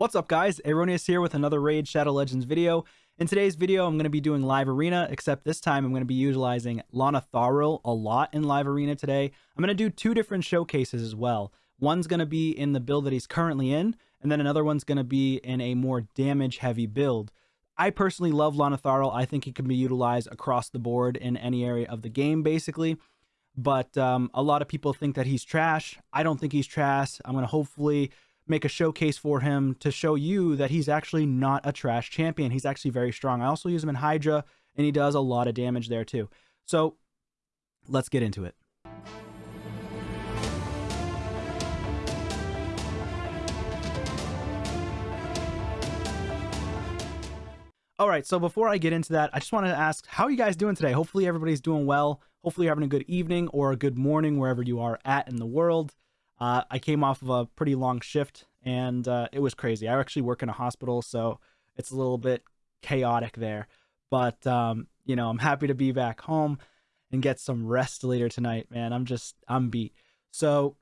What's up guys, Erroneous here with another Raid Shadow Legends video. In today's video, I'm going to be doing Live Arena, except this time I'm going to be utilizing Lana Tharil a lot in Live Arena today. I'm going to do two different showcases as well. One's going to be in the build that he's currently in, and then another one's going to be in a more damage-heavy build. I personally love Lana Tharil. I think he can be utilized across the board in any area of the game, basically. But um, a lot of people think that he's trash. I don't think he's trash. I'm going to hopefully make a showcase for him to show you that he's actually not a trash champion. He's actually very strong. I also use him in Hydra, and he does a lot of damage there too. So let's get into it. All right, so before I get into that, I just wanted to ask, how are you guys doing today? Hopefully everybody's doing well. Hopefully you're having a good evening or a good morning wherever you are at in the world. Uh, I came off of a pretty long shift and uh, it was crazy. I actually work in a hospital, so it's a little bit chaotic there. But um, you know, I'm happy to be back home and get some rest later tonight, man. I'm just I'm beat. So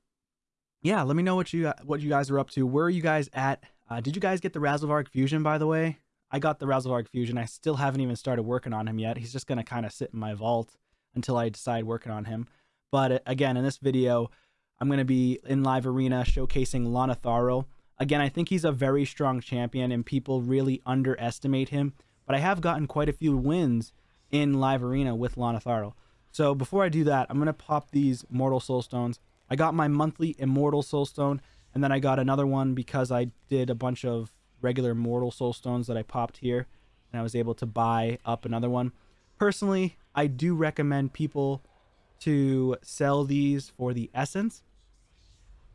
yeah, let me know what you what you guys are up to. Where are you guys at? Uh, did you guys get the Razelvarg Fusion, by the way? I got the Razelvarg Fusion. I still haven't even started working on him yet. He's just going to kind of sit in my vault until I decide working on him. But uh, again, in this video, I'm going to be in live arena showcasing Lana Tharil. Again, I think he's a very strong champion and people really underestimate him. But I have gotten quite a few wins in live arena with Lana Tharil. So before I do that, I'm going to pop these Mortal Soul Stones. I got my monthly Immortal Soul Stone, and then I got another one because I did a bunch of regular Mortal Soul Stones that I popped here, and I was able to buy up another one. Personally, I do recommend people to sell these for the essence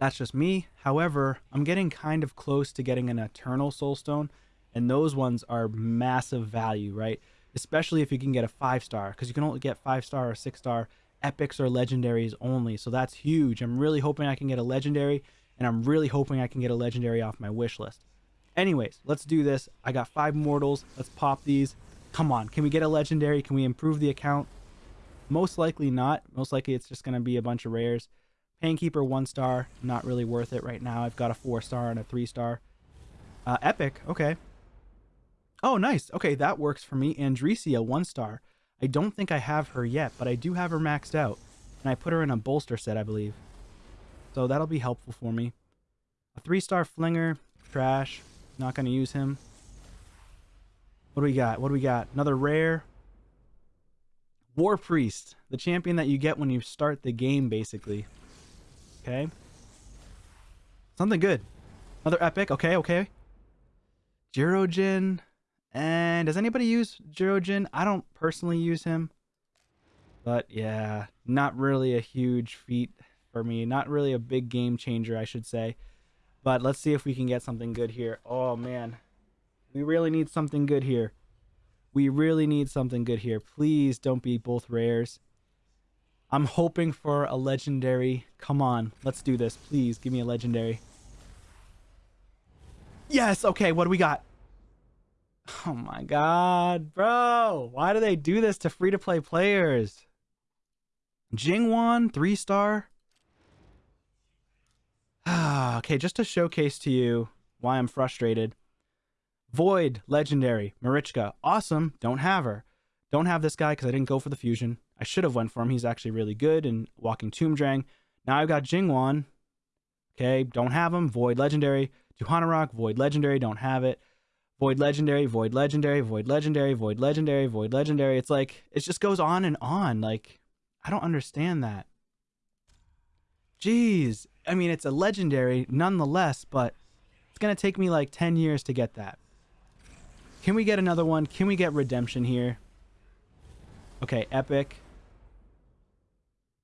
that's just me. However, I'm getting kind of close to getting an Eternal Soulstone, and those ones are massive value, right? Especially if you can get a five star, because you can only get five star or six star epics or legendaries only. So that's huge. I'm really hoping I can get a legendary, and I'm really hoping I can get a legendary off my wish list. Anyways, let's do this. I got five mortals. Let's pop these. Come on, can we get a legendary? Can we improve the account? Most likely not. Most likely it's just going to be a bunch of rares. Painkeeper, one star. Not really worth it right now. I've got a four star and a three star. Uh, Epic, okay. Oh, nice. Okay, that works for me. Andresia, one star. I don't think I have her yet, but I do have her maxed out. And I put her in a bolster set, I believe. So that'll be helpful for me. A three-star flinger, trash. Not going to use him. What do we got? What do we got? Another rare. War Priest, the champion that you get when you start the game, basically. Okay. Something good. Another epic. Okay, okay. Girojin. And does anybody use Girojin? I don't personally use him. But yeah, not really a huge feat for me. Not really a big game changer, I should say. But let's see if we can get something good here. Oh, man. We really need something good here. We really need something good here. Please don't be both rares. I'm hoping for a legendary. Come on, let's do this. Please give me a legendary. Yes, okay, what do we got? Oh my god, bro. Why do they do this to free-to-play players? Jingwan, three star. Ah, okay, just to showcase to you why I'm frustrated. Void, legendary. Marichka, awesome. Don't have her. Don't have this guy because I didn't go for the fusion. I should have went for him. He's actually really good in Walking Tomb Drang. Now I've got Jingwan. Okay, don't have him. Void Legendary. Rock. Void Legendary, don't have it. Void Legendary, Void Legendary, Void Legendary, Void Legendary, Void Legendary. It's like, it just goes on and on. Like, I don't understand that. Jeez. I mean, it's a Legendary nonetheless, but it's going to take me like 10 years to get that. Can we get another one? Can we get Redemption here? Okay, Epic.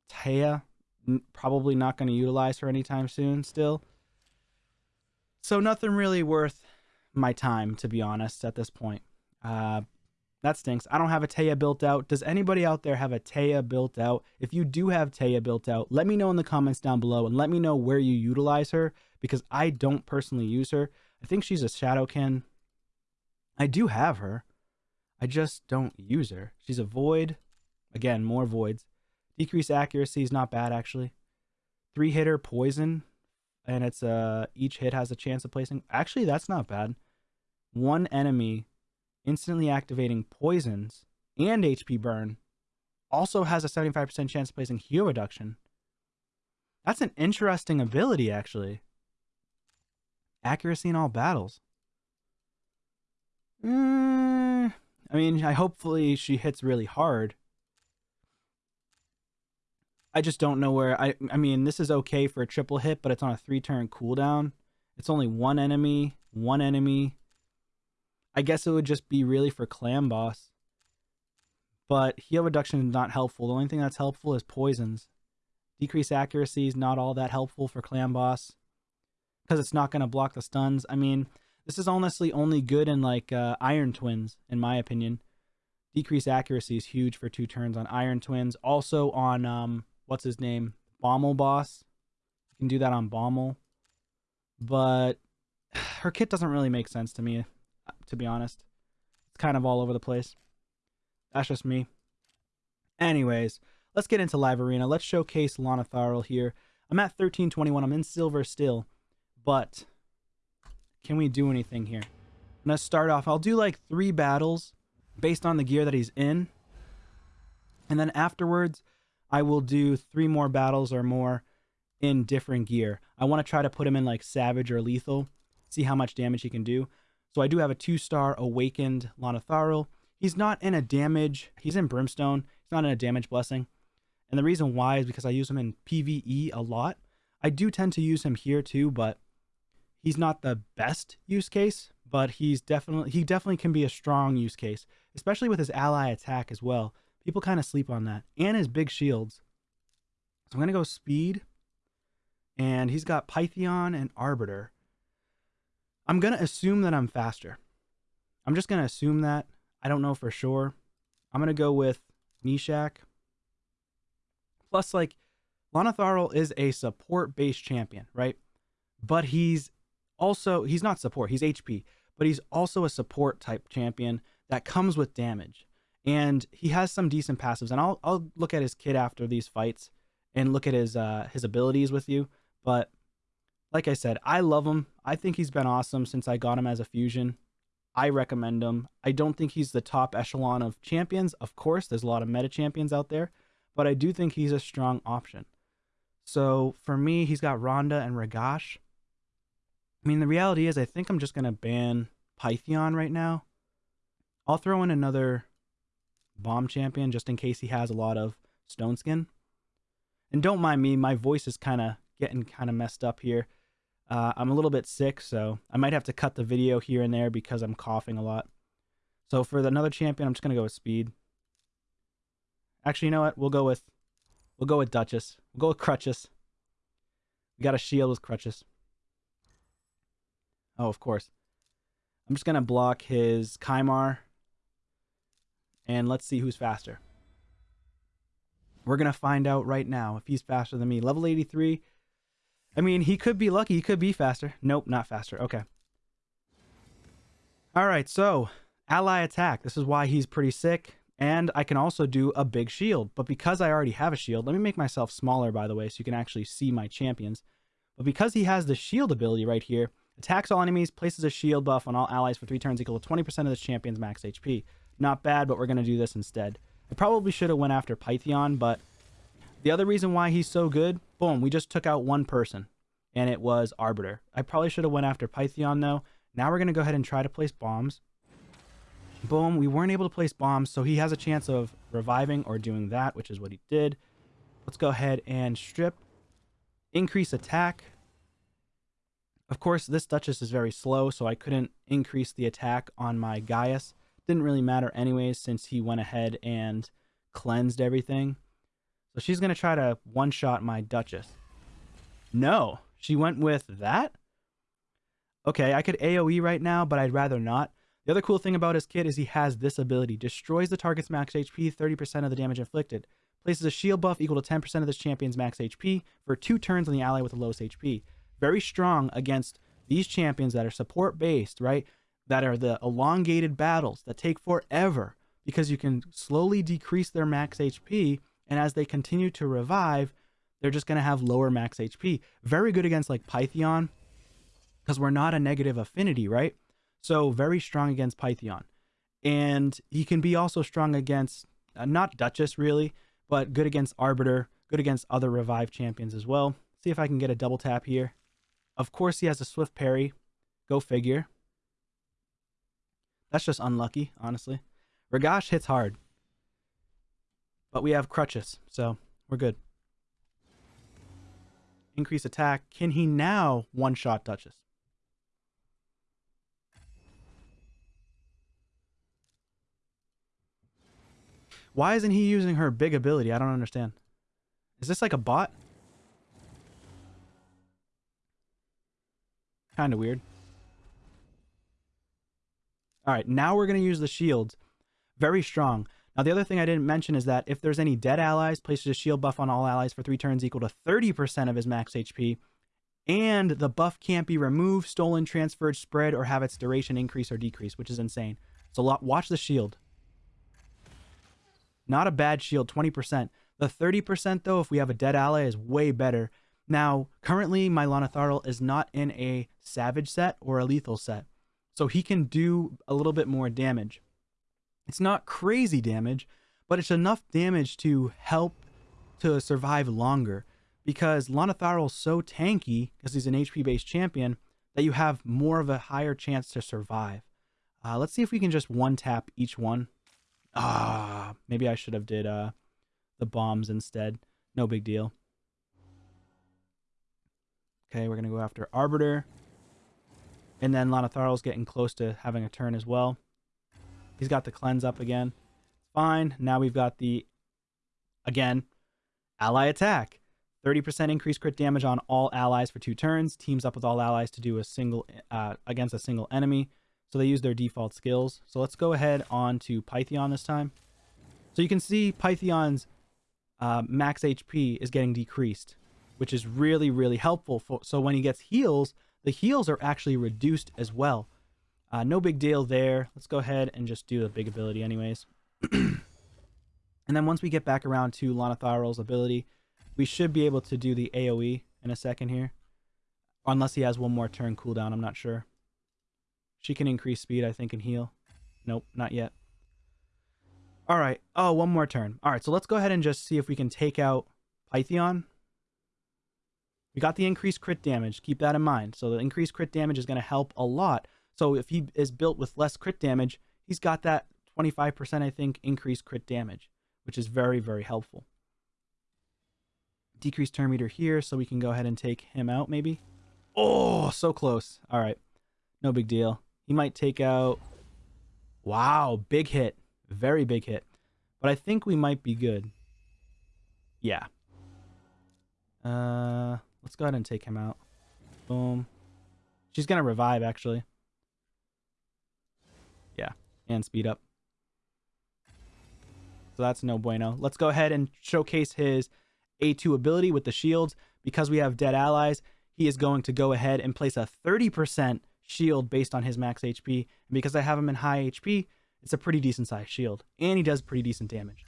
Taya, probably not going to utilize her anytime soon still. So nothing really worth my time, to be honest, at this point. Uh, that stinks. I don't have a Taya built out. Does anybody out there have a Taya built out? If you do have Taya built out, let me know in the comments down below and let me know where you utilize her because I don't personally use her. I think she's a Shadowkin. I do have her. I just don't use her. She's a Void. Again, more Voids. Decrease accuracy is not bad, actually. Three hitter, poison. and it's uh each hit has a chance of placing. Actually, that's not bad. One enemy instantly activating poisons and HP burn also has a 75% chance of placing heal reduction. That's an interesting ability, actually. Accuracy in all battles. Mm, I mean, I hopefully she hits really hard. I just don't know where I I mean, this is okay for a triple hit, but it's on a 3-turn cooldown. It's only one enemy, one enemy. I guess it would just be really for clan boss. But heal reduction is not helpful. The only thing that's helpful is poisons. Decrease accuracy is not all that helpful for clan boss because it's not going to block the stuns. I mean, this is honestly only good in like uh, Iron Twins, in my opinion. Decrease accuracy is huge for two turns on Iron Twins. Also on um, what's his name, Bommal boss. You can do that on Bommal, but her kit doesn't really make sense to me, to be honest. It's kind of all over the place. That's just me. Anyways, let's get into live arena. Let's showcase Lana Tharl here. I'm at 1321. I'm in silver still, but can we do anything here? I'm going to start off. I'll do like three battles based on the gear that he's in. And then afterwards, I will do three more battles or more in different gear. I want to try to put him in like Savage or Lethal, see how much damage he can do. So I do have a two-star Awakened Lana Tharl. He's not in a damage. He's in Brimstone. He's not in a damage blessing. And the reason why is because I use him in PvE a lot. I do tend to use him here too, but he's not the best use case, but he's definitely he definitely can be a strong use case, especially with his ally attack as well. People kind of sleep on that. And his big shields. So I'm going to go speed. And he's got Pythion and Arbiter. I'm going to assume that I'm faster. I'm just going to assume that. I don't know for sure. I'm going to go with Nishak. Plus, like, Lanatharl is a support-based champion, right? But he's also, he's not support, he's HP. But he's also a support type champion that comes with damage. And he has some decent passives. And I'll, I'll look at his kit after these fights and look at his uh, his abilities with you. But like I said, I love him. I think he's been awesome since I got him as a fusion. I recommend him. I don't think he's the top echelon of champions. Of course, there's a lot of meta champions out there, but I do think he's a strong option. So for me, he's got Ronda and Ragash. I mean, the reality is, I think I'm just going to ban Pythion right now. I'll throw in another bomb champion just in case he has a lot of stone skin. And don't mind me, my voice is kind of getting kind of messed up here. Uh, I'm a little bit sick, so I might have to cut the video here and there because I'm coughing a lot. So for another champion, I'm just gonna go with speed. Actually, you know what? We'll go with we'll go with Duchess. We'll go with Crutches. We got a shield with Crutches. Oh, of course. I'm just gonna block his Kymar. And let's see who's faster. We're gonna find out right now if he's faster than me. Level 83. I mean, he could be lucky. He could be faster. Nope, not faster. Okay. All right, so ally attack. This is why he's pretty sick. And I can also do a big shield. But because I already have a shield, let me make myself smaller, by the way, so you can actually see my champions. But because he has the shield ability right here, attacks all enemies, places a shield buff on all allies for three turns equal to 20% of the champion's max HP. Not bad, but we're going to do this instead. I probably should have went after Pythion, but the other reason why he's so good, boom, we just took out one person, and it was Arbiter. I probably should have went after Pythion, though. Now we're going to go ahead and try to place bombs. Boom, we weren't able to place bombs, so he has a chance of reviving or doing that, which is what he did. Let's go ahead and strip. Increase attack. Of course, this Duchess is very slow, so I couldn't increase the attack on my Gaius. Didn't really matter anyways, since he went ahead and cleansed everything. So she's going to try to one-shot my Duchess. No, she went with that? Okay, I could AoE right now, but I'd rather not. The other cool thing about his kit is he has this ability. Destroys the target's max HP, 30% of the damage inflicted. Places a shield buff equal to 10% of this champion's max HP for two turns on the ally with the lowest HP. Very strong against these champions that are support-based, right? That are the elongated battles that take forever because you can slowly decrease their max HP and as they continue to revive, they're just going to have lower max HP. Very good against like Pythion because we're not a negative affinity, right? So very strong against Pythion. And he can be also strong against, uh, not Duchess really, but good against Arbiter, good against other revive champions as well. See if I can get a double tap here. Of course, he has a swift parry. Go figure. That's just unlucky, honestly. Ragash hits hard. But we have crutches, so we're good. Increase attack. Can he now one-shot Duchess? Why isn't he using her big ability? I don't understand. Is this like a bot? Kind of weird. All right, now we're going to use the shield. Very strong. Now, the other thing I didn't mention is that if there's any dead allies, places a shield buff on all allies for three turns equal to 30% of his max HP, and the buff can't be removed, stolen, transferred, spread, or have its duration increase or decrease, which is insane. So lot watch the shield. Not a bad shield, 20%. The 30%, though, if we have a dead ally, is way better. Now, currently, my Lanatharl is not in a Savage set or a Lethal set. So he can do a little bit more damage. It's not crazy damage, but it's enough damage to help to survive longer. Because Lanatharl is so tanky, because he's an HP-based champion, that you have more of a higher chance to survive. Uh, let's see if we can just one-tap each one. Ah, maybe I should have did uh, the bombs instead. No big deal. Okay, we're going to go after Arbiter. And then Lanatharl's getting close to having a turn as well. He's got the cleanse up again. Fine. Now we've got the, again, ally attack. 30% increased crit damage on all allies for two turns. Teams up with all allies to do a single, uh, against a single enemy. So they use their default skills. So let's go ahead on to Pythion this time. So you can see Pythion's uh, max HP is getting decreased, which is really, really helpful. For, so when he gets heals, the heals are actually reduced as well. Uh, no big deal there. Let's go ahead and just do the big ability anyways. and then once we get back around to Lanatharl's ability, we should be able to do the AoE in a second here. Unless he has one more turn cooldown, I'm not sure. She can increase speed, I think, and heal. Nope, not yet. All right. Oh, one more turn. All right, so let's go ahead and just see if we can take out Pythion. We got the increased crit damage. Keep that in mind. So the increased crit damage is going to help a lot. So if he is built with less crit damage, he's got that 25%, I think, increased crit damage, which is very, very helpful. Decreased turn meter here, so we can go ahead and take him out, maybe. Oh, so close. All right. No big deal. He might take out... Wow, big hit. Very big hit. But I think we might be good. Yeah. Uh, let's go ahead and take him out. Boom. She's going to revive, actually. Yeah, and speed up. So that's no bueno. Let's go ahead and showcase his A2 ability with the shields. Because we have dead allies, he is going to go ahead and place a 30% shield based on his max HP. And because I have him in high HP, it's a pretty decent sized shield. And he does pretty decent damage.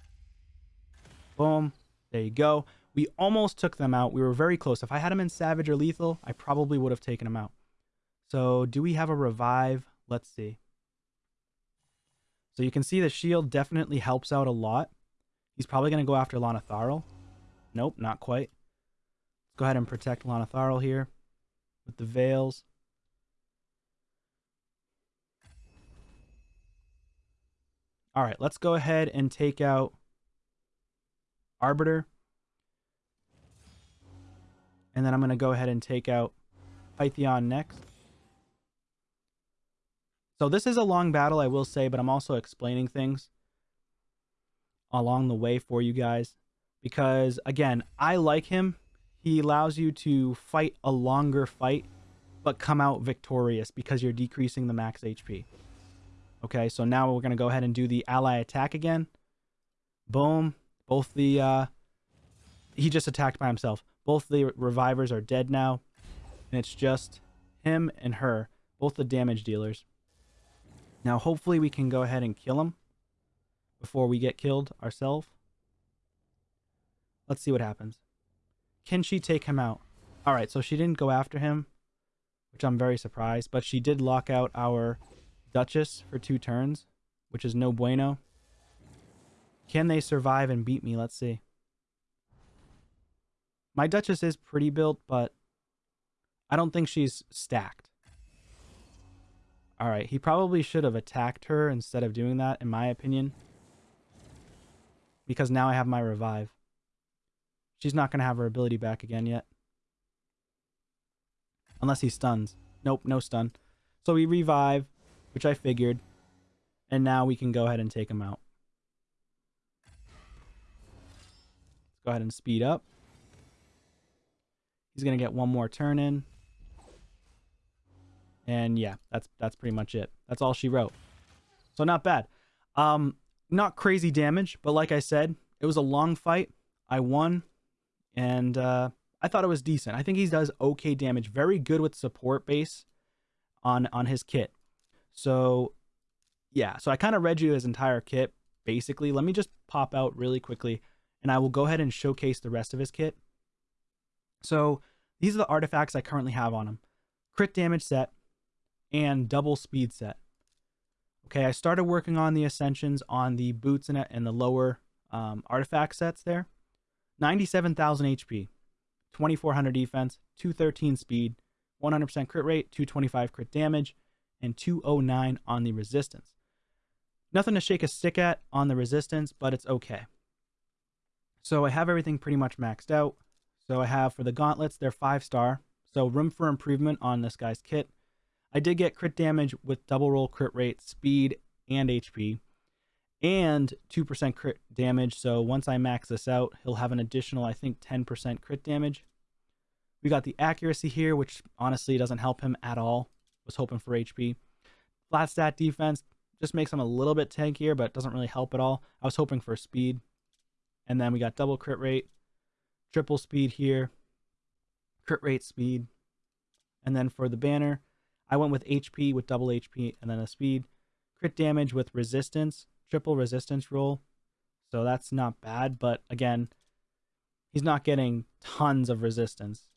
Boom. There you go. We almost took them out. We were very close. If I had him in Savage or Lethal, I probably would have taken him out. So do we have a revive? Let's see. So you can see the shield definitely helps out a lot. He's probably going to go after Lanatharl. Nope, not quite. Let's go ahead and protect Lanatharl here with the veils. All right, let's go ahead and take out Arbiter. And then I'm going to go ahead and take out Pythion next. So this is a long battle, I will say, but I'm also explaining things along the way for you guys. Because, again, I like him. He allows you to fight a longer fight, but come out victorious because you're decreasing the max HP. Okay, so now we're going to go ahead and do the ally attack again. Boom. Both the, uh, he just attacked by himself. Both the revivers are dead now. And it's just him and her, both the damage dealers. Now, hopefully we can go ahead and kill him before we get killed ourselves. Let's see what happens. Can she take him out? All right, so she didn't go after him, which I'm very surprised, but she did lock out our Duchess for two turns, which is no bueno. Can they survive and beat me? Let's see. My Duchess is pretty built, but I don't think she's stacked. All right, he probably should have attacked her instead of doing that, in my opinion. Because now I have my revive. She's not going to have her ability back again yet. Unless he stuns. Nope, no stun. So we revive, which I figured. And now we can go ahead and take him out. Let's go ahead and speed up. He's going to get one more turn in. And yeah, that's that's pretty much it. That's all she wrote. So not bad. Um, not crazy damage, but like I said, it was a long fight. I won, and uh, I thought it was decent. I think he does okay damage. Very good with support base on on his kit. So yeah, so I kind of read you his entire kit basically. Let me just pop out really quickly, and I will go ahead and showcase the rest of his kit. So these are the artifacts I currently have on him. Crit damage set, and double speed set. Okay, I started working on the ascensions on the boots and, and the lower um, artifact sets there. 97,000 HP, 2400 defense, 213 speed, 100% crit rate, 225 crit damage, and 209 on the resistance. Nothing to shake a stick at on the resistance, but it's okay. So I have everything pretty much maxed out. So I have for the gauntlets, they're five star. So room for improvement on this guy's kit. I did get crit damage with double roll crit rate, speed, and HP, and 2% crit damage. So once I max this out, he'll have an additional, I think, 10% crit damage. We got the accuracy here, which honestly doesn't help him at all. Was hoping for HP. Flat stat defense just makes him a little bit tankier, but doesn't really help at all. I was hoping for speed. And then we got double crit rate, triple speed here, crit rate speed. And then for the banner, I went with HP with double HP and then a speed. Crit damage with resistance, triple resistance roll. So that's not bad, but again, he's not getting tons of resistance.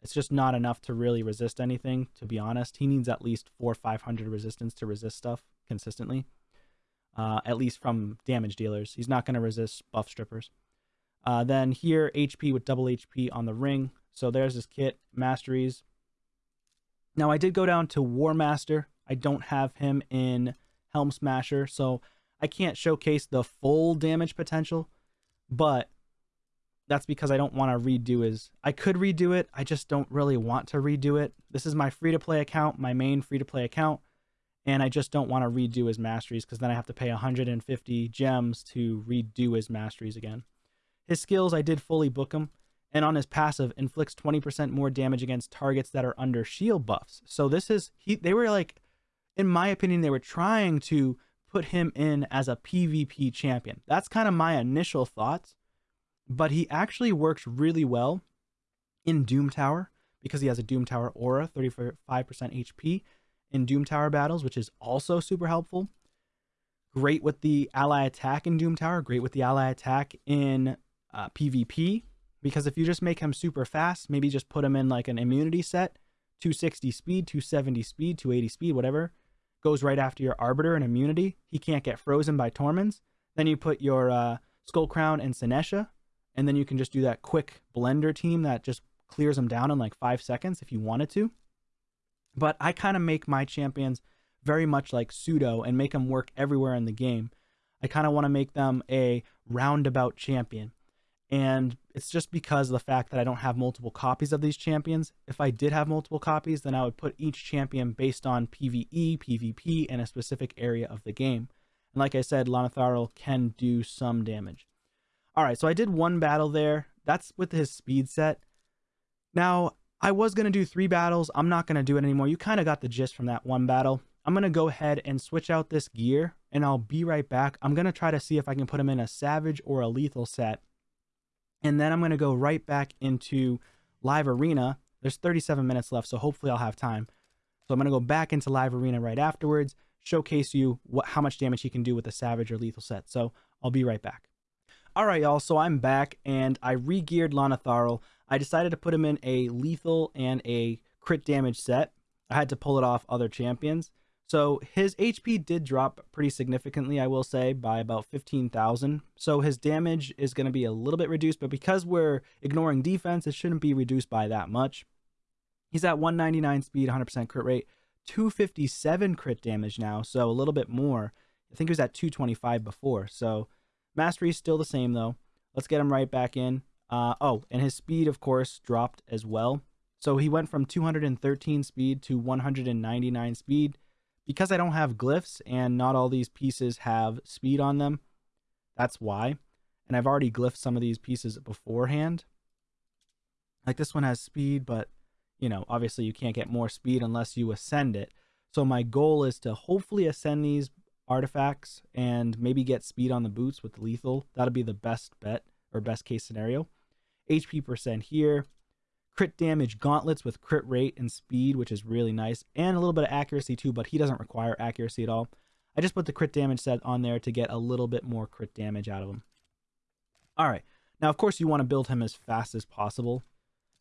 It's just not enough to really resist anything, to be honest. He needs at least four 500 resistance to resist stuff consistently, uh, at least from damage dealers. He's not going to resist buff strippers. Uh, then here, HP with double HP on the ring. So there's his kit, masteries, now, I did go down to War Master. I don't have him in Helm Smasher, so I can't showcase the full damage potential, but that's because I don't want to redo his. I could redo it, I just don't really want to redo it. This is my free to play account, my main free to play account, and I just don't want to redo his masteries because then I have to pay 150 gems to redo his masteries again. His skills, I did fully book him and on his passive inflicts 20% more damage against targets that are under shield buffs. So this is he they were like in my opinion they were trying to put him in as a PvP champion. That's kind of my initial thoughts, but he actually works really well in Doom Tower because he has a Doom Tower aura, 35% HP in Doom Tower battles, which is also super helpful. Great with the ally attack in Doom Tower, great with the ally attack in uh, PvP because if you just make him super fast, maybe just put him in like an immunity set, 260 speed, 270 speed, 280 speed, whatever, goes right after your Arbiter and immunity. He can't get frozen by Torments. Then you put your uh, Skull Crown and Senesha, and then you can just do that quick blender team that just clears them down in like five seconds if you wanted to. But I kind of make my champions very much like pseudo and make them work everywhere in the game. I kind of want to make them a roundabout champion. And it's just because of the fact that I don't have multiple copies of these champions. If I did have multiple copies, then I would put each champion based on PvE, PvP, and a specific area of the game. And like I said, Lanatharil can do some damage. All right, so I did one battle there. That's with his speed set. Now, I was going to do three battles. I'm not going to do it anymore. You kind of got the gist from that one battle. I'm going to go ahead and switch out this gear, and I'll be right back. I'm going to try to see if I can put him in a Savage or a Lethal set and then I'm going to go right back into Live Arena. There's 37 minutes left, so hopefully I'll have time. So I'm going to go back into Live Arena right afterwards, showcase you what how much damage he can do with a Savage or Lethal set. So I'll be right back. All right, y'all, so I'm back, and I re-geared Lanatharil. I decided to put him in a lethal and a crit damage set. I had to pull it off other champions. So his HP did drop pretty significantly, I will say, by about 15,000. So his damage is going to be a little bit reduced, but because we're ignoring defense, it shouldn't be reduced by that much. He's at 199 speed, 100% crit rate, 257 crit damage now, so a little bit more. I think he was at 225 before. So mastery is still the same though. Let's get him right back in. Uh, oh, and his speed, of course, dropped as well. So he went from 213 speed to 199 speed. Because I don't have glyphs and not all these pieces have speed on them, that's why. And I've already glyphed some of these pieces beforehand. Like this one has speed, but you know, obviously you can't get more speed unless you ascend it. So my goal is to hopefully ascend these artifacts and maybe get speed on the boots with lethal. That'll be the best bet or best case scenario. HP percent here. Crit damage gauntlets with crit rate and speed, which is really nice. And a little bit of accuracy too, but he doesn't require accuracy at all. I just put the crit damage set on there to get a little bit more crit damage out of him. All right. Now, of course, you want to build him as fast as possible.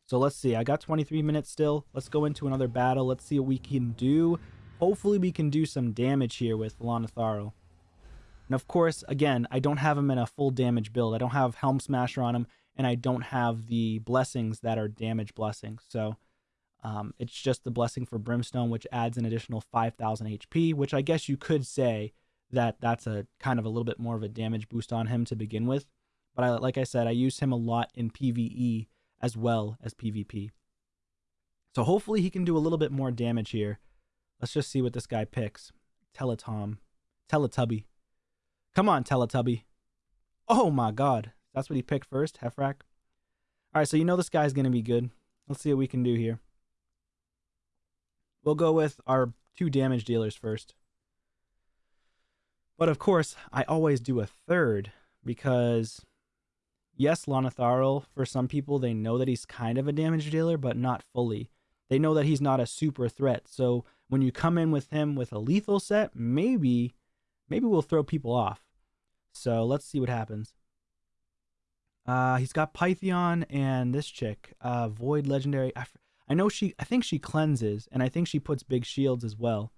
So let's see. I got 23 minutes still. Let's go into another battle. Let's see what we can do. Hopefully we can do some damage here with Lonotharo. And of course, again, I don't have him in a full damage build. I don't have Helm Smasher on him, and I don't have the blessings that are damage blessings. So um, it's just the blessing for Brimstone, which adds an additional 5,000 HP, which I guess you could say that that's a kind of a little bit more of a damage boost on him to begin with. But I, like I said, I use him a lot in PvE as well as PvP. So hopefully he can do a little bit more damage here Let's just see what this guy picks. Teletom. Teletubby. Come on, Teletubby. Oh my god. That's what he picked first, Hefrak. Alright, so you know this guy's going to be good. Let's see what we can do here. We'll go with our two damage dealers first. But of course, I always do a third because, yes, Lonotharo, for some people, they know that he's kind of a damage dealer, but not fully. They know that he's not a super threat. So when you come in with him with a lethal set, maybe maybe we'll throw people off. So let's see what happens. Uh, he's got Pythion and this chick, uh, Void Legendary. I, I know she, I think she cleanses, and I think she puts big shields as well.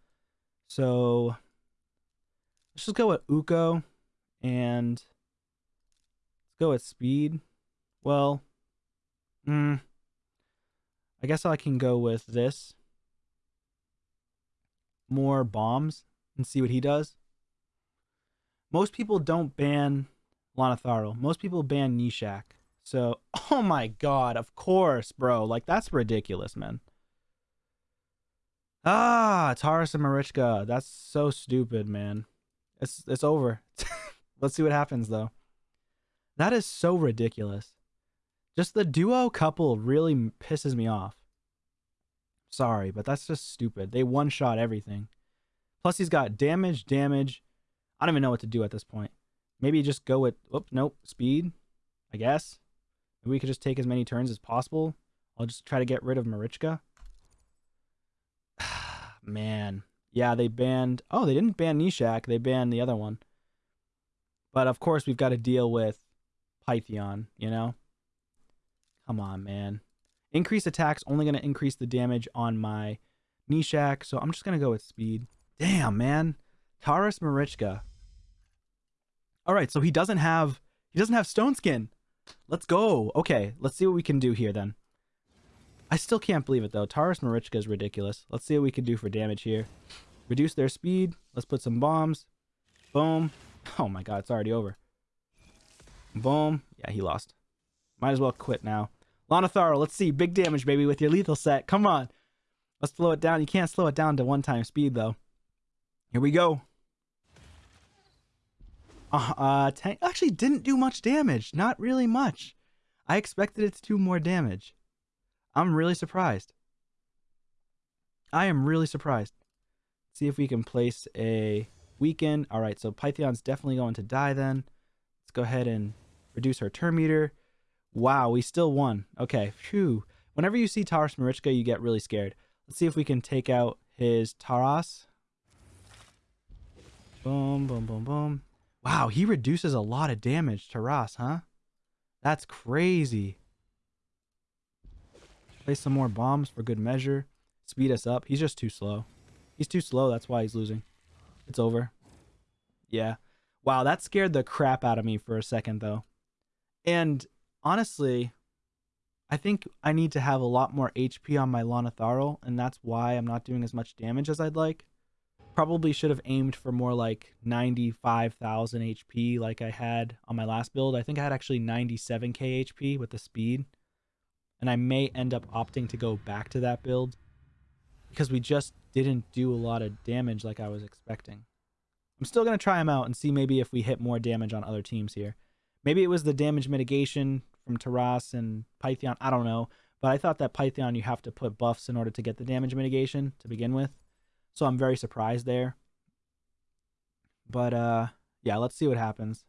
So let's just go with Uko, and let's go with Speed. Well, hmm, I guess I can go with this more bombs and see what he does. Most people don't ban Lonotharo. Most people ban Nishak. So, oh my god, of course, bro. Like, that's ridiculous, man. Ah, Taras and Marichka. That's so stupid, man. It's it's over. Let's see what happens, though. That is so ridiculous. Just the duo couple really pisses me off. Sorry, but that's just stupid. They one shot everything. Plus, he's got damage, damage. I don't even know what to do at this point. Maybe just go with, oh, nope, speed, I guess. Maybe we could just take as many turns as possible. I'll just try to get rid of Marichka. Man. Yeah, they banned, oh, they didn't ban Nishak. They banned the other one. But of course, we've got to deal with Pythion, you know? Come on, man. Increase attacks only going to increase the damage on my Nishak, so I'm just going to go with speed. Damn, man. Taras Marichka. All right, so he doesn't have he doesn't have stone skin. Let's go. Okay, let's see what we can do here then. I still can't believe it though. Taras Marichka is ridiculous. Let's see what we can do for damage here. Reduce their speed. Let's put some bombs. Boom. Oh my god, it's already over. Boom. Yeah, he lost. Might as well quit now. Lonotharo, let's see. Big damage, baby, with your lethal set. Come on. Let's slow it down. You can't slow it down to one time speed, though. Here we go. Uh, uh tank actually didn't do much damage. Not really much. I expected it to do more damage. I'm really surprised. I am really surprised. see if we can place a weaken. All right, so Pythion's definitely going to die then. Let's go ahead and reduce our turn meter. Wow, we still won. Okay, phew. Whenever you see Taras Marichka, you get really scared. Let's see if we can take out his Taras. Boom, boom, boom, boom. Wow, he reduces a lot of damage to Ross, huh? That's crazy. Place some more bombs for good measure. Speed us up. He's just too slow. He's too slow. That's why he's losing. It's over. Yeah. Wow, that scared the crap out of me for a second, though. And honestly, I think I need to have a lot more HP on my Lonotharo, and that's why I'm not doing as much damage as I'd like. Probably should have aimed for more like 95,000 HP like I had on my last build. I think I had actually 97k HP with the speed. And I may end up opting to go back to that build because we just didn't do a lot of damage like I was expecting. I'm still going to try them out and see maybe if we hit more damage on other teams here. Maybe it was the damage mitigation from Taras and Pythion. I don't know. But I thought that Pythion, you have to put buffs in order to get the damage mitigation to begin with. So I'm very surprised there. But uh, yeah, let's see what happens.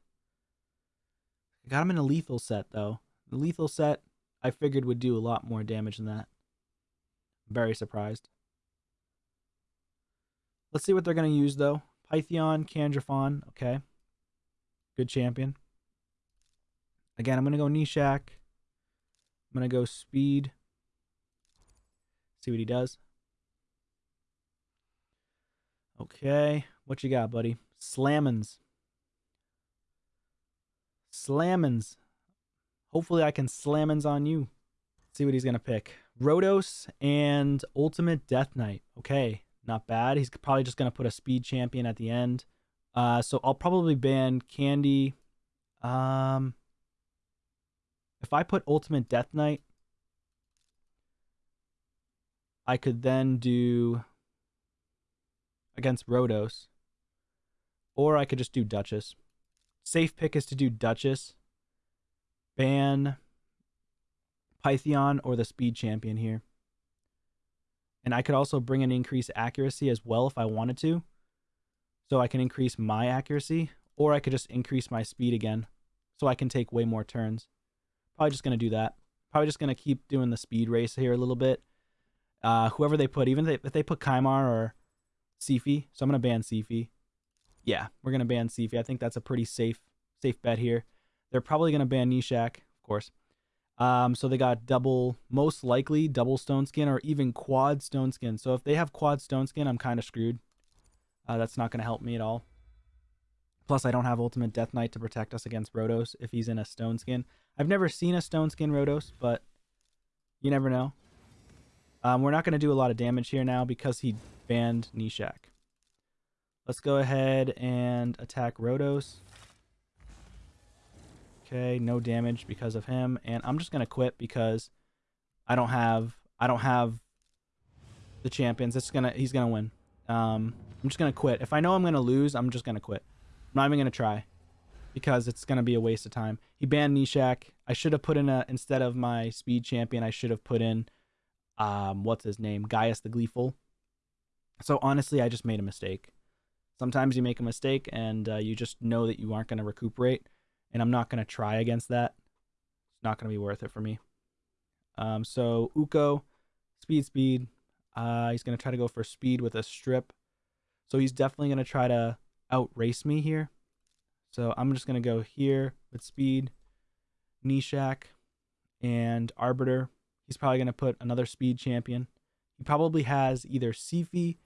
I got him in a lethal set, though. The lethal set, I figured would do a lot more damage than that. Very surprised. Let's see what they're going to use, though. Pythion, Kandrafon. Okay. Good champion. Again, I'm going to go Nishak. I'm going to go Speed. See what he does. Okay. What you got, buddy? Slammins. Slammins. Hopefully I can slammins on you. Let's see what he's going to pick. Rotos and Ultimate Death Knight. Okay. Not bad. He's probably just going to put a speed champion at the end. Uh, so I'll probably ban Candy. Um, if I put Ultimate Death Knight, I could then do against Rotos. Or I could just do Duchess. Safe pick is to do Duchess. Ban Pythion or the Speed Champion here. And I could also bring an increased accuracy as well if I wanted to. So I can increase my accuracy. Or I could just increase my speed again. So I can take way more turns. Probably just going to do that. Probably just going to keep doing the speed race here a little bit. Uh, whoever they put, even if they, if they put Kymar or Siphi, so I'm going to ban Siphi. Yeah, we're going to ban Siphi. I think that's a pretty safe safe bet here. They're probably going to ban Nishak, of course. Um, so they got double, most likely double stone skin or even quad stone skin. So if they have quad stone skin, I'm kind of screwed. Uh, that's not going to help me at all. Plus, I don't have Ultimate Death Knight to protect us against Rotos if he's in a Stone Skin. I've never seen a Stone Skin Rotos, but you never know. Um, we're not going to do a lot of damage here now because he banned Nishak. Let's go ahead and attack Rotos. Okay, no damage because of him. And I'm just to quit because I don't have I don't have the champions. It's gonna he's gonna win. Um, I'm just gonna quit. If I know I'm gonna lose, I'm just gonna quit. I'm not even to try because it's to be a waste of time. He banned Nishak. I should have put in a, instead of my speed champion, I should have put in, um, what's his name? Gaius the Gleeful. So honestly, I just made a mistake. Sometimes you make a mistake and uh, you just know that you aren't going to recuperate. And I'm not going to try against that. It's not going to be worth it for me. Um, so Uko, speed, speed. Uh, he's going to try to go for speed with a strip. So he's definitely going to try to outrace me here. So I'm just going to go here with speed, Nishak, and Arbiter. He's probably going to put another speed champion. He probably has either Siphi.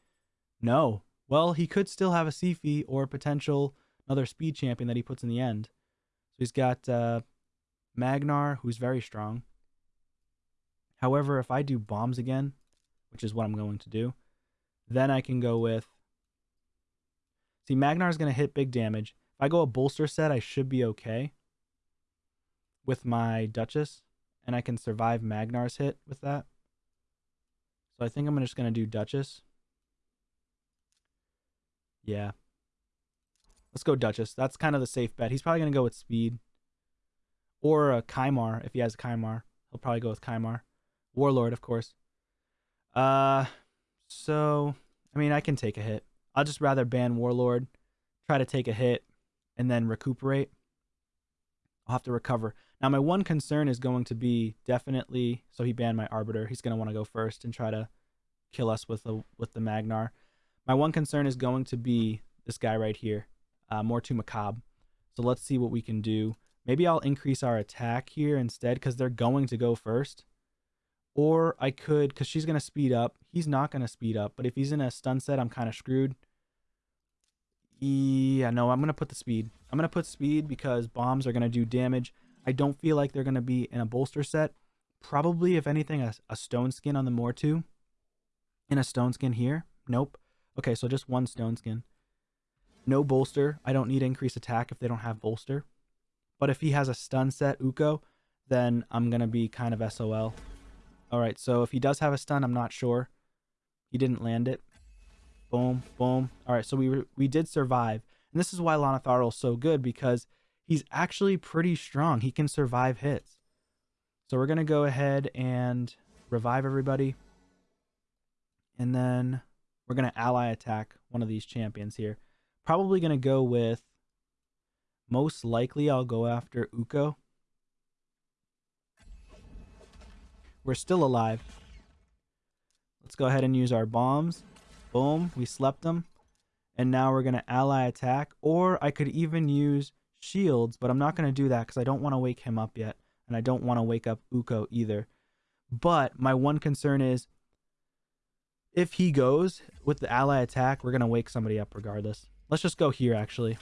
No. Well, he could still have a Siphi or potential another speed champion that he puts in the end. So he's got uh, Magnar, who's very strong. However, if I do bombs again, which is what I'm going to do, then I can go with See, Magnar is going to hit big damage. If I go a bolster set, I should be okay with my Duchess, and I can survive Magnar's hit with that. So I think I'm just going to do Duchess. Yeah. Let's go Duchess. That's kind of the safe bet. He's probably going to go with Speed. Or a Kymar, if he has a Kymar. He'll probably go with Kymar. Warlord, of course. Uh, so, I mean, I can take a hit. I'll just rather ban Warlord, try to take a hit, and then recuperate. I'll have to recover. Now, my one concern is going to be definitely. So he banned my Arbiter. He's going to want to go first and try to kill us with the with the Magnar. My one concern is going to be this guy right here, uh, Mortu-Macaab. So let's see what we can do. Maybe I'll increase our attack here instead because they're going to go first. Or I could, because she's going to speed up. He's not going to speed up. But if he's in a stun set, I'm kind of screwed. Yeah, no, I'm going to put the speed. I'm going to put speed because bombs are going to do damage. I don't feel like they're going to be in a bolster set. Probably, if anything, a, a stone skin on the Mortu. In a stone skin here. Nope. Okay, so just one stone skin. No bolster. I don't need increased attack if they don't have bolster. But if he has a stun set Uko, then I'm going to be kind of SOL. All right, so if he does have a stun, I'm not sure. He didn't land it. Boom, boom. All right, so we we did survive. And this is why Lonatharil is so good because he's actually pretty strong. He can survive hits. So we're going to go ahead and revive everybody. And then we're going to ally attack one of these champions here. Probably going to go with, most likely I'll go after Uko. We're still alive. Let's go ahead and use our bombs. Boom, we slept them. And now we're going to ally attack. Or I could even use shields, but I'm not going to do that because I don't want to wake him up yet. And I don't want to wake up Uko either. But my one concern is if he goes with the ally attack, we're going to wake somebody up regardless. Let's just go here, actually.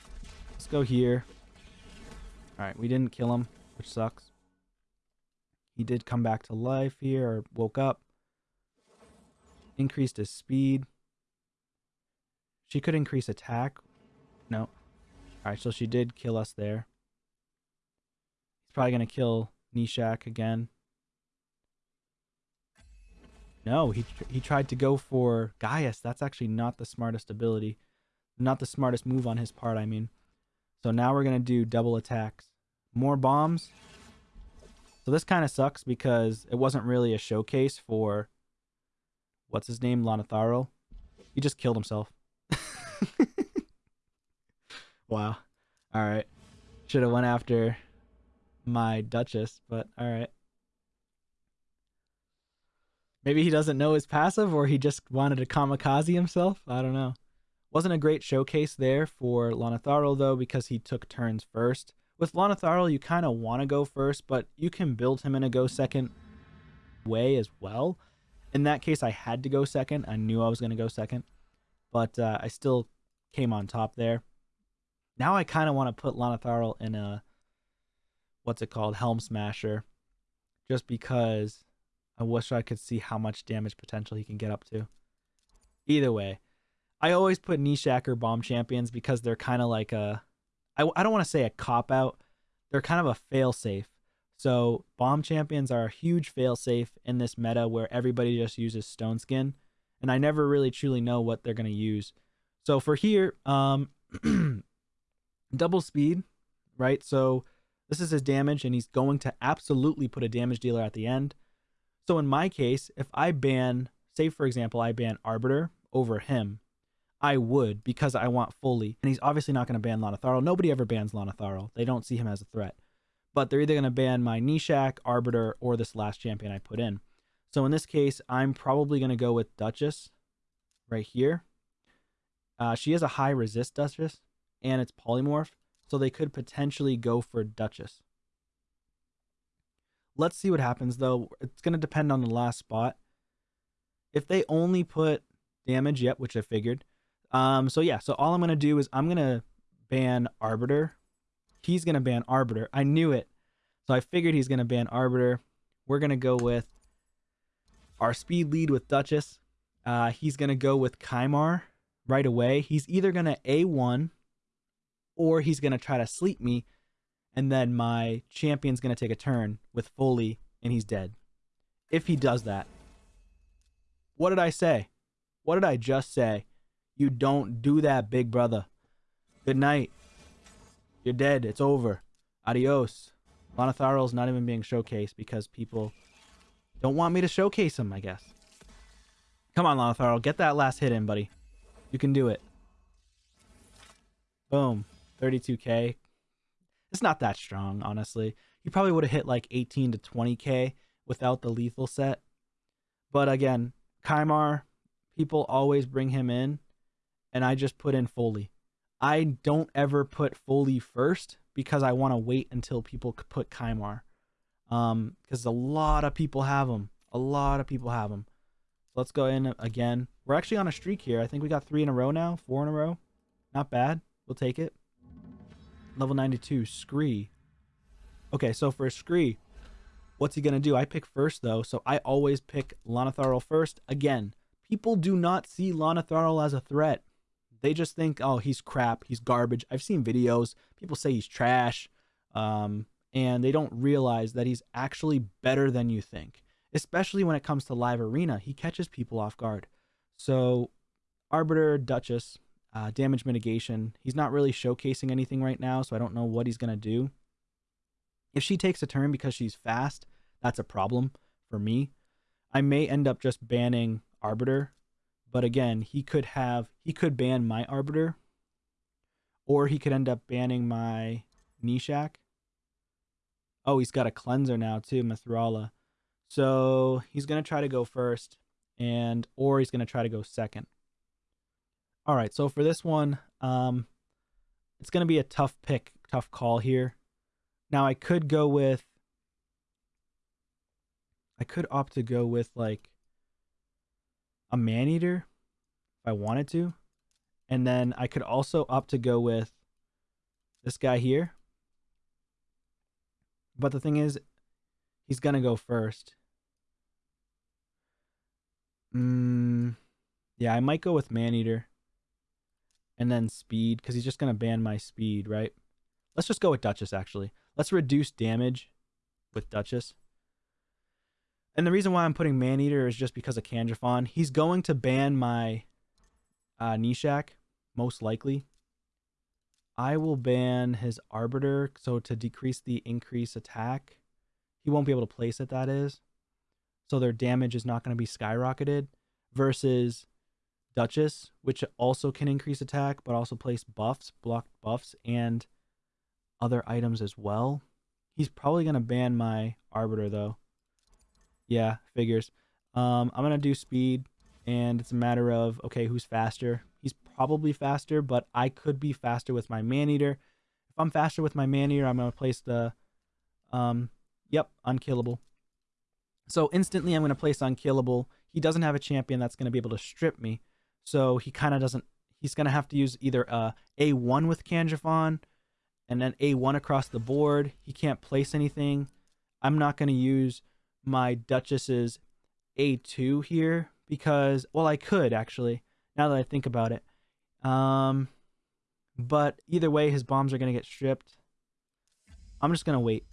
Let's go here. All right, we didn't kill him, which sucks. He did come back to life here or woke up. Increased his speed. She could increase attack. No. Alright, so she did kill us there. He's probably going to kill Nishak again. No, he he tried to go for Gaius. That's actually not the smartest ability. Not the smartest move on his part, I mean. So now we're going to do double attacks. More bombs. So this kind of sucks because it wasn't really a showcase for what's his name, Lonatharil. He just killed himself. wow. All right. Should have went after my Duchess, but all right. Maybe he doesn't know his passive or he just wanted to kamikaze himself. I don't know. Wasn't a great showcase there for Lonatharil though because he took turns first. With Lonatharil, you kind of want to go first, but you can build him in a go second way as well. In that case, I had to go second. I knew I was going to go second, but uh, I still came on top there. Now I kind of want to put Lonatharil in a, what's it called, Helm Smasher, just because I wish I could see how much damage potential he can get up to. Either way, I always put Nishak or Bomb Champions because they're kind of like a I, I don't want to say a cop out. They're kind of a fail safe. So bomb champions are a huge fail safe in this meta where everybody just uses stone skin, and I never really truly know what they're gonna use. So for here, um, double speed, right? So this is his damage, and he's going to absolutely put a damage dealer at the end. So in my case, if I ban, say for example, I ban Arbiter over him, I would because I want fully. And he's obviously not going to ban Lonatharil. Nobody ever bans Lonatharil. They don't see him as a threat. But they're either going to ban my Nishak, Arbiter, or this last champion I put in. So in this case, I'm probably going to go with Duchess right here. Uh, she has a high resist Duchess, and it's polymorph. So they could potentially go for Duchess. Let's see what happens, though. It's going to depend on the last spot. If they only put damage, yep, which I figured, um, so yeah, so all I'm gonna do is I'm gonna ban Arbiter. He's gonna ban Arbiter. I knew it. So I figured he's gonna ban Arbiter. We're gonna go with our speed lead with Duchess. Uh, he's gonna go with Kymar right away. He's either gonna A1 or he's gonna try to sleep me, and then my champion's gonna take a turn with Foley and he's dead. If he does that. What did I say? What did I just say? You don't do that, big brother. Good night. You're dead. It's over. Adios. Lonatharil's not even being showcased because people don't want me to showcase him, I guess. Come on, Lonatharil. Get that last hit in, buddy. You can do it. Boom. 32k. It's not that strong, honestly. He probably would have hit like 18 to 20k without the lethal set. But again, Kymar, people always bring him in and I just put in Foley. I don't ever put Foley first because I want to wait until people put Kymar. Um, because a lot of people have them. A lot of people have them. So let's go in again. We're actually on a streak here. I think we got three in a row now. Four in a row. Not bad. We'll take it. Level 92, Scree. Okay, so for Scree, what's he going to do? I pick first, though, so I always pick Lonatharil first. Again, people do not see Lonatharil as a threat. They just think, oh, he's crap, he's garbage. I've seen videos. People say he's trash, um, and they don't realize that he's actually better than you think, especially when it comes to live arena. He catches people off guard. So, Arbiter, Duchess, uh, damage mitigation. He's not really showcasing anything right now, so I don't know what he's going to do. If she takes a turn because she's fast, that's a problem for me. I may end up just banning Arbiter, but again, he could have he could ban my Arbiter, or he could end up banning my Nishak. Oh, he's got a cleanser now too, Mithrala. So he's gonna try to go first, and or he's gonna try to go second. All right, so for this one, um, it's going to be a tough pick, tough call here. Now I could go with, I could opt to go with like a man eater if I wanted to, and then I could also opt to go with this guy here. But the thing is, he's gonna go first. Mm, yeah, I might go with man eater and then speed because he's just going to ban my speed, right? Let's just go with Duchess, actually. Let's reduce damage with Duchess. And the reason why I'm putting Maneater is just because of Kangaskhan. He's going to ban my uh, Nishak, most likely. I will ban his Arbiter, so to decrease the increase attack. He won't be able to place it, that is. So their damage is not going to be skyrocketed. Versus Duchess, which also can increase attack, but also place buffs, block buffs, and other items as well. He's probably going to ban my Arbiter, though. Yeah, figures. Um, I'm going to do speed, and it's a matter of, okay, who's faster? He's probably faster, but I could be faster with my Maneater. If I'm faster with my Maneater, I'm going to place the, um, yep, unkillable. So instantly I'm going to place unkillable. He doesn't have a champion that's going to be able to strip me. So he kind of doesn't. He's going to have to use either a A1 with Kangaskhan and then A1 across the board. He can't place anything. I'm not going to use my Duchess's A2 here because, well, I could actually, now that I think about it. Um, but either way, his bombs are going to get stripped. I'm just going to wait.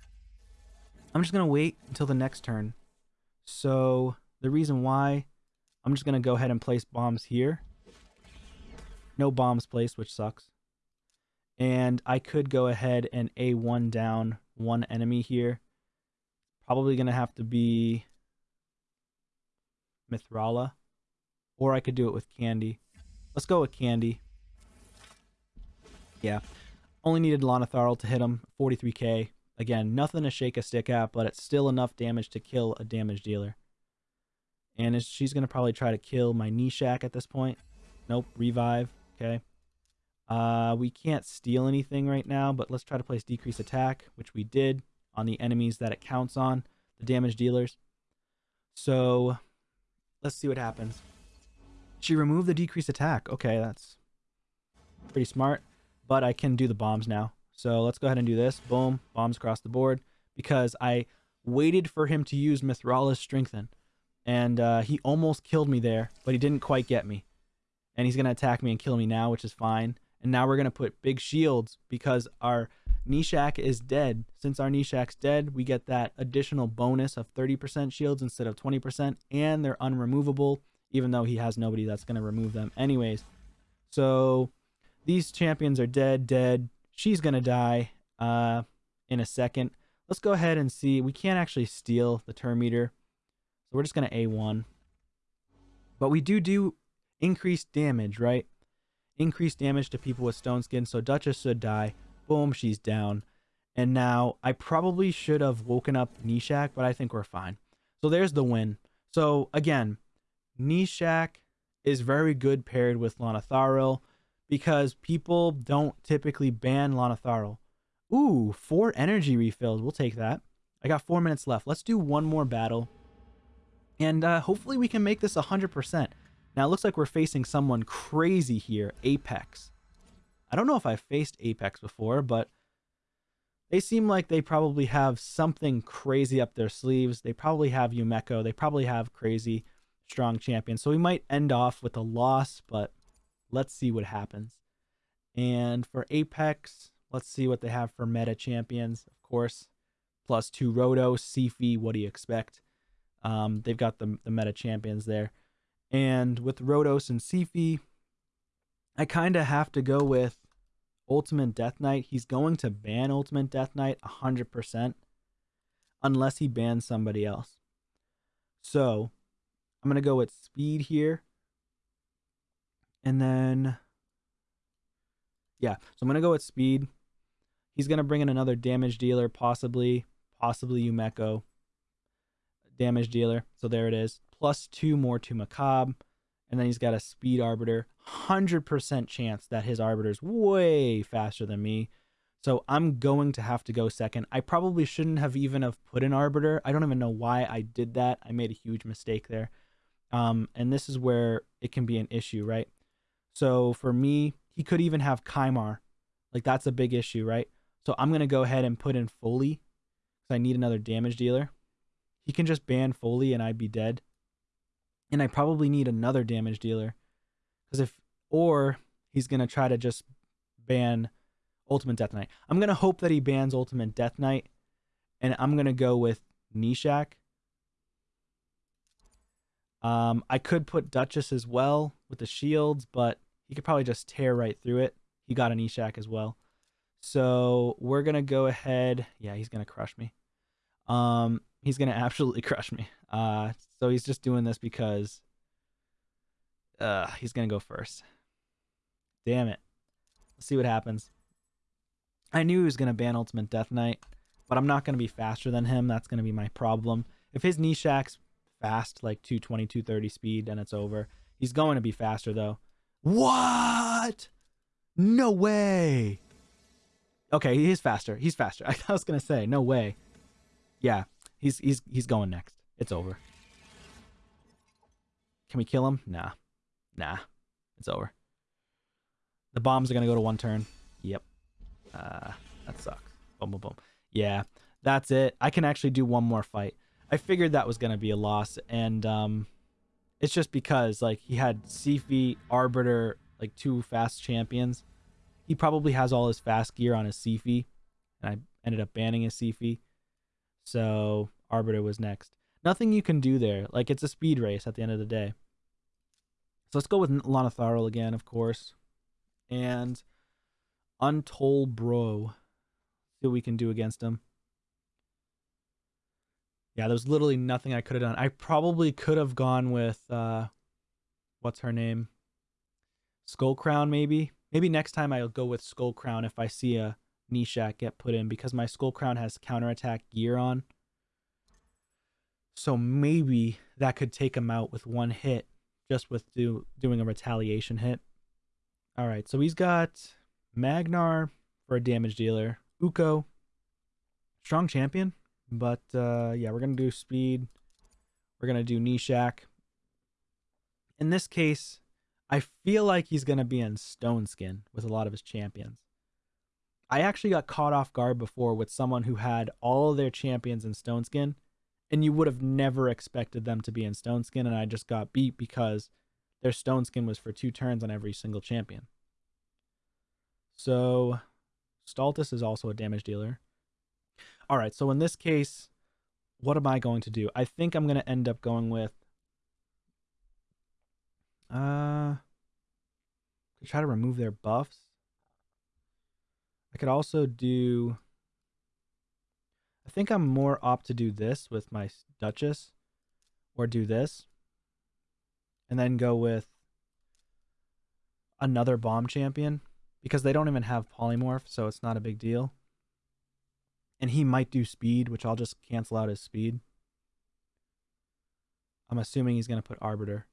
I'm just going to wait until the next turn. So the reason why I'm just going to go ahead and place bombs here. No bombs placed, which sucks. And I could go ahead and A1 down one enemy here. Probably going to have to be Mithrala. Or I could do it with Candy. Let's go with Candy. Yeah. Only needed Lonatharil to hit him. 43k. Again, nothing to shake a stick at, but it's still enough damage to kill a damage dealer. And she's going to probably try to kill my Nishak at this point. Nope, revive. Okay. Uh, we can't steal anything right now, but let's try to place decrease attack, which we did on the enemies that it counts on, the damage dealers. So let's see what happens. She removed the decrease attack. Okay, that's pretty smart. But I can do the bombs now. So let's go ahead and do this. Boom, bombs across the board. Because I waited for him to use Mithrala's Strengthen and uh, he almost killed me there, but he didn't quite get me. And he's going to attack me and kill me now, which is fine. And now we're going to put big shields because our Nishak is dead. Since our Nishak's dead, we get that additional bonus of 30% shields instead of 20%, and they're unremovable, even though he has nobody that's going to remove them anyways. So these champions are dead, dead. She's going to die uh, in a second. Let's go ahead and see. We can't actually steal the turn meter so we're just going to A1. But we do do increased damage, right? Increased damage to people with stone skin. So Duchess should die. Boom, she's down. And now I probably should have woken up Nishak, but I think we're fine. So there's the win. So again, Nishak is very good paired with Lonatharil because people don't typically ban Lonatharil. Ooh, four energy refills. We'll take that. I got four minutes left. Let's do one more battle And uh, hopefully we can make this 100%. Now, it looks like we're facing someone crazy here, Apex. I don't know if I've faced Apex before, but they seem like they probably have something crazy up their sleeves. They probably have Yumeko. They probably have crazy strong champions. So we might end off with a loss, but let's see what happens. And for Apex, let's see what they have for meta champions. Of course, plus two Roto, Siphi. What do you expect? Um, they've got the, the meta champions there. And with Rotos and Siphi, I kind of have to go with Ultimate Death Knight. He's going to ban Ultimate Death Knight 100% unless he bans somebody else. So I'm going to go with speed here. And then, yeah, so I'm going to go with speed. He's going to bring in another damage dealer, possibly, possibly Yumeko damage dealer. So there it is. Plus two Mortu-Macaab. And then he's got a speed arbiter. 100% chance that his arbiter's way faster than me. So I'm going to have to go second. I probably shouldn't have even have put an arbiter. I don't even know why I did that. I made a huge mistake there. Um, and this is where it can be an issue, right? So for me, he could even have Kymar. Like that's a big issue, right? So I'm going to go ahead and put in Foley because I need another damage dealer. He can just ban Foley and I'd be dead. And I probably need another damage dealer. Because if, or he's going to try to just ban Ultimate Death Knight. I'm going to hope that he bans Ultimate Death Knight. And I'm going to go with Nishak. Um, I could put Duchess as well with the shields, but he could probably just tear right through it. He got an Eshak as well. So we're going to go ahead. Yeah, he's going to crush me. Um, he's to absolutely crush me. Uh, so he's just doing this because uh, he's to go first. Damn it. Let's see what happens. I knew he was to ban Ultimate Death Knight, but I'm not to be faster than him. That's to be my problem. If his Nishak's fast, like 220, 230 speed, then it's over. He's going to be faster, though. What? No way. Okay, he is faster. He's faster. I was to say, no way. Yeah, he's he's he's going next. It's over. Can we kill him? Nah. Nah. It's over. The bombs are to go to one turn. Yep. Uh, that sucks. Boom, boom, boom. Yeah, that's it. I can actually do one more fight. I figured that was to be a loss, and um, it's just because like he had Siphi, Arbiter, like two fast champions. He probably has all his fast gear on his Siphi, and I ended up banning his Siphi. So Arbiter was next. Nothing you can do there. Like it's a speed race at the end of the day. So let's go with Lonatharil again, of course. And Untold Bro. See what we can do against him. Yeah, there's literally nothing I could have done. I probably could have gone with uh what's her name? Skull Crown, maybe. Maybe next time I'll go with Skull Crown if I see a Nishak get put in because my Skull Crown has counterattack gear on. So maybe that could take him out with one hit just with do, doing a retaliation hit. All right, so he's got Magnar for a damage dealer, Uko, strong champion, but uh, yeah, we're gonna do speed. We're gonna do Nishak. In this case, I feel like he's gonna be in Stone Skin with a lot of his champions. I actually got caught off guard before with someone who had all their champions in Stone Skin and you would have never expected them to be in Stone Skin, and I just got beat because their Stone Skin was for two turns on every single champion. So, Staltus is also a damage dealer. All right, so in this case, what am I going to do? I think I'm going to end up going with... Uh, try to remove their buffs. Could also do... I think I'm more opt to do this with my Duchess or do this and then go with another bomb champion because they don't even have polymorph, so it's not a big deal. And he might do speed, which I'll just cancel out his speed. I'm assuming he's going to put Arbiter.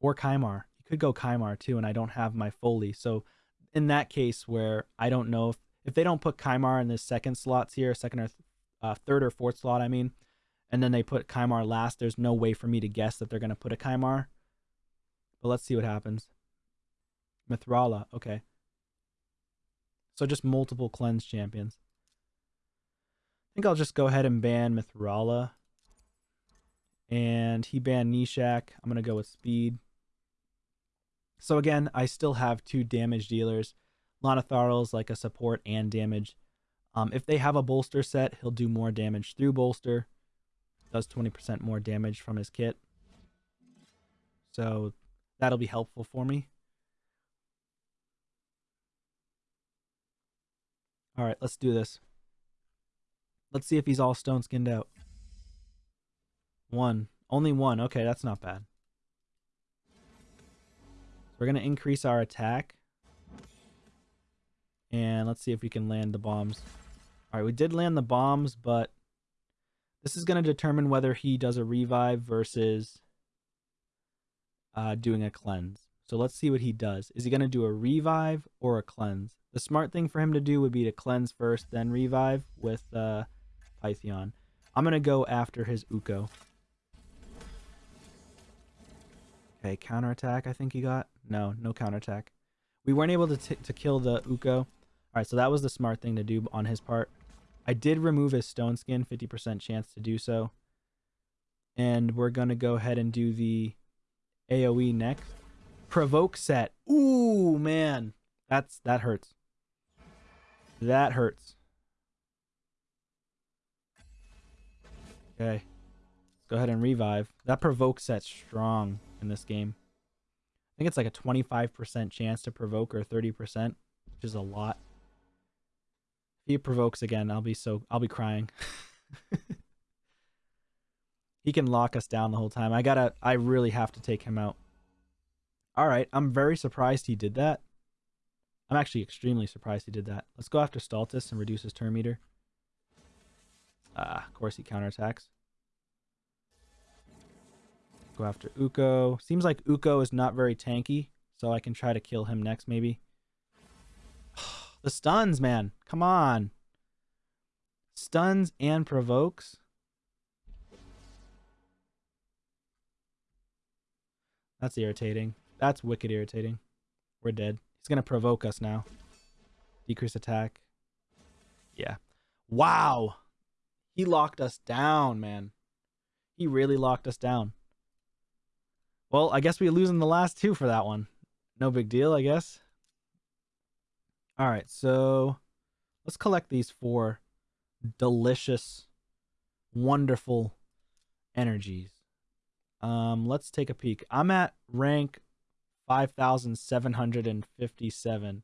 Or Kymar. He could go Kymar too, and I don't have my Foley. So in that case where I don't know if if they don't put Kymar in the second slots here, second or uh, third or fourth slot, I mean, and then they put Kymar last, there's no way for me to guess that they're going to put a Kymar. But let's see what happens. Mithrala, okay. So just multiple cleanse champions. I think I'll just go ahead and ban Mithrala. And he banned Nishak. I'm going to go with speed. So again, I still have two damage dealers. Lonatharil's like a support and damage. Um, if they have a bolster set, he'll do more damage through bolster. Does 20% more damage from his kit. So that'll be helpful for me. All right, let's do this. Let's see if he's all stone skinned out. One. Only one. Okay, that's not bad. We're going to increase our attack. And let's see if we can land the bombs. All right, we did land the bombs, but this is going to determine whether he does a revive versus uh, doing a cleanse. So let's see what he does. Is he going to do a revive or a cleanse? The smart thing for him to do would be to cleanse first, then revive with uh. I'm going to go after his Uko. Okay, counterattack I think he got. No, no counterattack. We weren't able to, to kill the Uko. All right, so that was the smart thing to do on his part. I did remove his stone skin, 50% chance to do so. And we're going to go ahead and do the AoE next. Provoke set. Ooh, man. That's That hurts. That hurts. Okay. Let's go ahead and revive. That provoke set's strong in this game. Think it's like a 25% chance to provoke or 30%, which is a lot. If he provokes again, I'll be so I'll be crying. he can lock us down the whole time. I gotta I really have to take him out. Alright, I'm very surprised he did that. I'm actually extremely surprised he did that. Let's go after Staltus and reduce his turn meter. Ah, of course he counterattacks. Go after Uko. Seems like Uko is not very tanky, so I can try to kill him next maybe. the stuns, man. Come on. Stuns and provokes. That's irritating. That's wicked irritating. We're dead. He's going to provoke us now. Decrease attack. Yeah. Wow. He locked us down, man. He really locked us down. Well, I guess we losing the last two for that one. No big deal, I guess. All right, so let's collect these four delicious, wonderful energies. Um, let's take a peek. I'm at rank 5,757.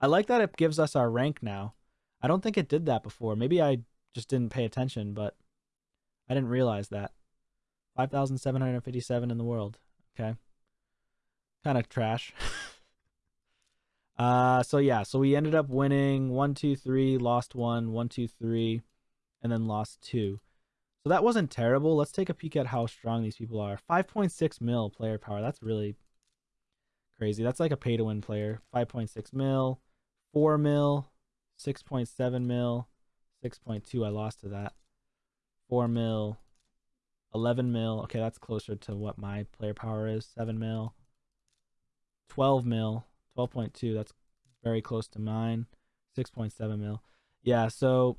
I like that it gives us our rank now. I don't think it did that before. Maybe I just didn't pay attention, but I didn't realize that. 5,757 in the world. Okay. Kind of trash. uh, so yeah, so we ended up winning one, two, three, lost one, one, two, three, and then lost two. So that wasn't terrible. Let's take a peek at how strong these people are. 5.6 mil player power. That's really crazy. That's like a pay to win player. 5.6 mil, 4 mil, 6.7 mil, 6.2. I lost to that. 4 mil, 11 mil. Okay, that's closer to what my player power is. 7 mil. 12 mil. 12.2. That's very close to mine. 6.7 mil. Yeah, so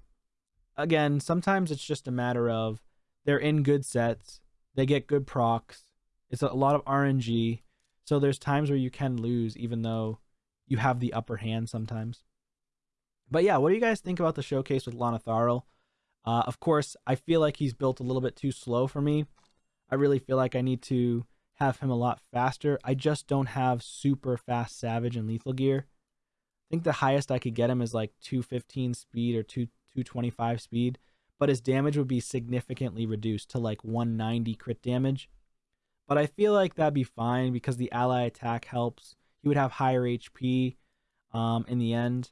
again, sometimes it's just a matter of they're in good sets. They get good procs. It's a lot of RNG. So there's times where you can lose even though you have the upper hand sometimes. But yeah, what do you guys think about the showcase with Lonatharil? Uh, of course, I feel like he's built a little bit too slow for me. I really feel like I need to have him a lot faster. I just don't have super fast Savage and Lethal Gear. I think the highest I could get him is like 215 speed or 2 225 speed, but his damage would be significantly reduced to like 190 crit damage. But I feel like that'd be fine because the ally attack helps. He would have higher HP um, in the end.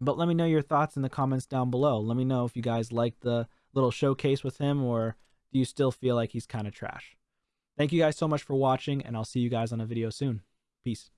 But let me know your thoughts in the comments down below. Let me know if you guys like the little showcase with him or do you still feel like he's kind of trash? Thank you guys so much for watching, and I'll see you guys on a video soon. Peace.